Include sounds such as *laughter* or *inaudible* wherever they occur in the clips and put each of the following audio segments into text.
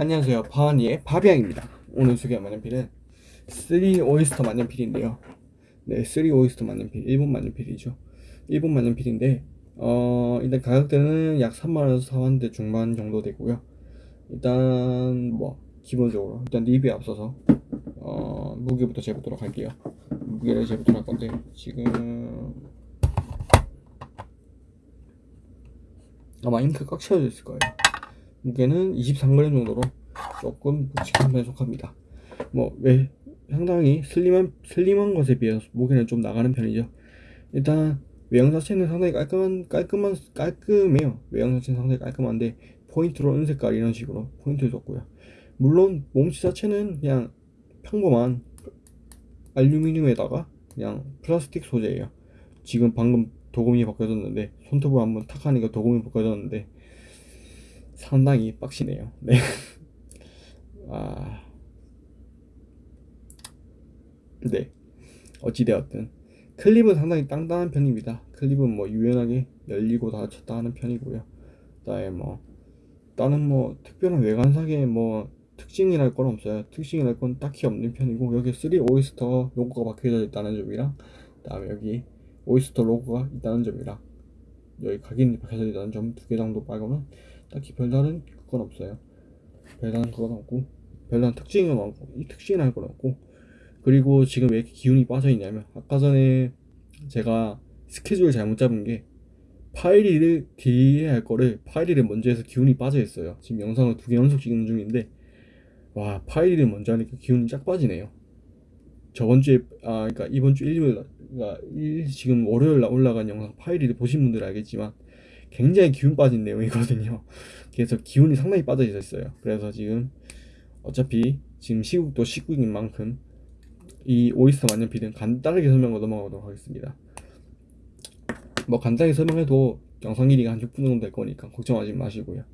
안녕하세요. 파니의 바비앙입니다. 오늘 소개할 만년필은 3 오이스터 만년필인데요. 네3 오이스터 만년필 일본 만년필이죠. 일본 만년필인데 어 일단 가격대는 약 3만원에서 4만원대 중반 정도 되고요. 일단 뭐 기본적으로 일단 리뷰에 앞서서 어 무게부터 재보도록 할게요. 무게를 재보도록 할 건데 지금 아마 잉크 꽉 채워져 있을 거예요 무게는 23g 정도로 조금 묵직한 편에 속합니다. 뭐 왜 상당히 슬림한 슬림한 것에 비해서 무게는 좀 나가는 편이죠. 일단 외형 자체는 상당히 깔끔한 깔끔한 깔끔해요. 외형 자체는 상당히 깔끔한데 포인트로 은색깔 이런 식으로 포인트를 줬고요. 물론 몸체 자체는 그냥 평범한 알루미늄에다가 그냥 플라스틱 소재예요. 지금 방금 도금이 벗겨졌는데 손톱을 한번 탁 하니까 도금이 벗겨졌는데 상당히 빡시네요. 네. *laughs* 아. 네. 어찌되었든. 클립은 상당히 땅땅한 편입니다. 클립은 뭐 유연하게 열리고 닫혔다 하는 편이고요. 그다음에 뭐 다른 뭐 특별한 외관상의 뭐 특징이랄 건 없어요. 특징이랄 건 딱히 없는 편이고 여기 3 오이스터 로고가 박혀져 있다는 점이랑 그다음에 여기 오이스터 로고가 있다는 점이랑 여기 각인이 박혀져 있다는 점 두 개 정도 말고는 딱히 별다른 그건 없어요. 별다른 그건 없고 별다른 특징은 없고 이 특징이랄 건 없고 그리고 지금 왜 이렇게 기운이 빠져 있냐면 아까 전에 제가 스케줄을 잘못 잡은 게 파일을 뒤에 할 거를 파일을 먼저 해서 기운이 빠져 있어요. 지금 영상을 두 개 연속 찍는 중인데 와 파일을 먼저 하니까 기운이 쫙 빠지네요. 저번 주에 아 그러니까 이번 주 일요일 그러니까 일, 지금 월요일 날 올라간 영상 파일을 보신 분들 알겠지만 굉장히 기운 빠진 내용이거든요. *laughs* 그래서 기운이 상당히 빠져 있었어요. 그래서 지금 어차피 지금 시국도 시국인 만큼 이 오이스터 만년필은 간단하게 설명하고 넘어가도록 하겠습니다. 뭐 간단하게 설명해도 영상 길이가 한 6분 정도 될 거니까 걱정하지 마시고요.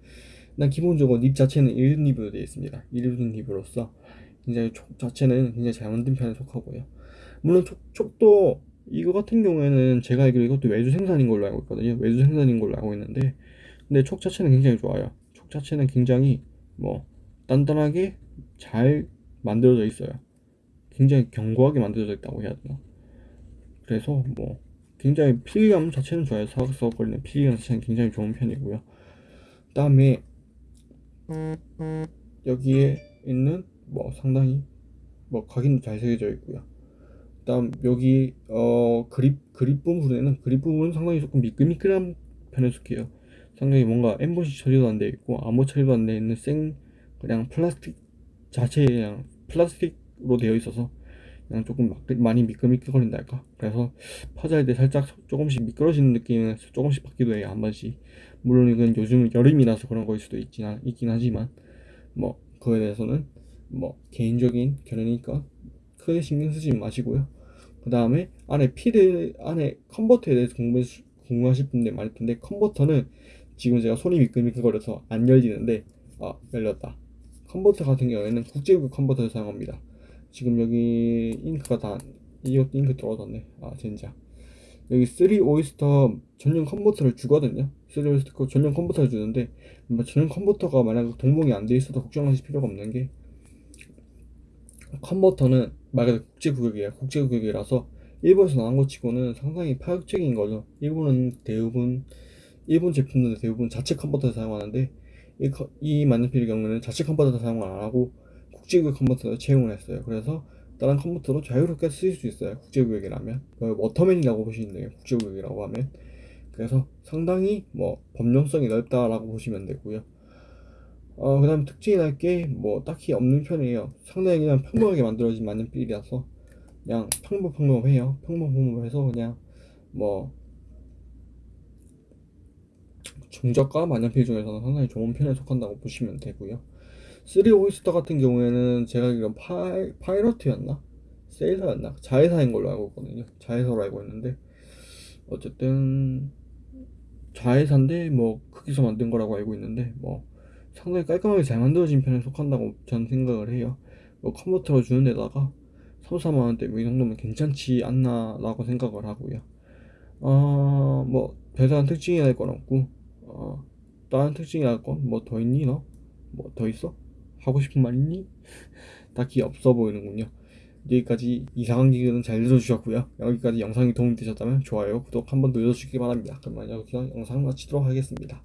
일단 기본적으로 닙 자체는 1륜 닙으로 되어 있습니다. 1륜 닙으로서 굉장히 촉 자체는 굉장히 잘 만든 편에 속하고요. 물론 촉, 촉도 이거 같은 경우에는 제가 알기로 이것도 외주 생산인 걸로 알고 있거든요. 외주 생산인 걸로 알고 있는데 근데 촉 자체는 굉장히 좋아요. 촉 자체는 굉장히 뭐 단단하게 잘 만들어져 있어요. 굉장히 견고하게 만들어져 있다고 해야 되나? 그래서 뭐 굉장히 필감 자체는 좋아요. 사각사각거리는 필감 자체는 굉장히 좋은 편이고요. 그 다음에 여기에 있는 뭐 상당히 뭐 각인도 잘 새겨져 있고요. 그다음 여기 어 그립 그립 부분에는 그립 부분은 상당히 조금 미끌미끌한 편에 속해요. 상당히 뭔가 엠보시 처리도 안 되어 있고 암호 처리도 안 되어 있는 생 그냥 플라스틱 자체에 그냥 플라스틱으로 되어 있어서 그냥 조금 많이 미끌미끌거린다 할까? 그래서 파자할 때 살짝 조금씩 미끄러지는 느낌은 조금씩 받기도 해요 한 번씩. 물론 이건 요즘 여름이라서 그런 거일 수도 있긴, 있긴 하지만 뭐 그거에 대해서는 뭐 개인적인 견해니까 크게 신경 쓰지 마시고요 그 다음에 안에 필드 안에 컨버터에 대해서 궁금해, 궁금하실 분들 많을 텐데 컨버터는 지금 제가 손이 미끌미끌거려서 안 열리는데 아 열렸다. 컨버터 같은 경우에는 국제급 컨버터를 사용합니다. 지금 여기 잉크가 다 이것도 잉크 떨어졌네 아 젠장. 여기 3 오이스터 전용 컨버터를 주거든요. 3 오이스터 전용 컨버터를 주는데 뭐 전용 컨버터가 만약 동봉이 안 돼 있어도 걱정하실 필요가 없는 게 컨버터는 말 그대로 국제규격이에요. 국제규격이라서 일본에서 나온 것 치고는 상당히 파격적인 거죠. 일본은 대부분 일본 제품들은 대부분 자체 컨버터를 사용하는데 이, 이 만년필의 경우는 자체 컨버터 사용을 안 하고 국제규격 컨버터를 채용을 했어요. 그래서 다른 컴퓨터로 자유롭게 쓰일 수 있어요. 국제구역이라면. 그 워터맨이라고 보시면 돼요. 국제구역이라고 하면. 그래서 상당히 뭐 범용성이 넓다라고 보시면 되고요 어, 그 다음 특징이 날 게 뭐 딱히 없는 편이에요 상당히 그냥 평범하게 만들어진 만년필이라서 그냥 평범평범해요 평범평범해서 그냥 뭐 중저가 만년필 중에서는 상당히 좋은 편에 속한다고 보시면 되고요 3 오이스터 같은 경우에는 제가 알기로 파이, 파이러트였나? 세일러였나? 자회사인 걸로 알고 있거든요 자회사로 알고 있는데 어쨌든 자회사인데 뭐 크기서 만든 거라고 알고 있는데 뭐 상당히 깔끔하게 잘 만들어진 편에 속한다고 저는 생각을 해요 뭐 컨버터로 주는 데다가 3, 4만원대 뭐 이 정도면 괜찮지 않나 라고 생각을 하고요 어 뭐 별다른 특징이 날건 없고 어 다른 특징이 날건뭐 더 있니 너? 뭐 더 있어? 하고 싶은 말 있니? *laughs* 딱히 없어 보이는군요. 여기까지 이상한 기근은 잘 들어주셨고요. 여기까지 영상이 도움이 되셨다면 좋아요, 구독 한번 눌러주시기 바랍니다. 그러면 여기서 영상 마치도록 하겠습니다.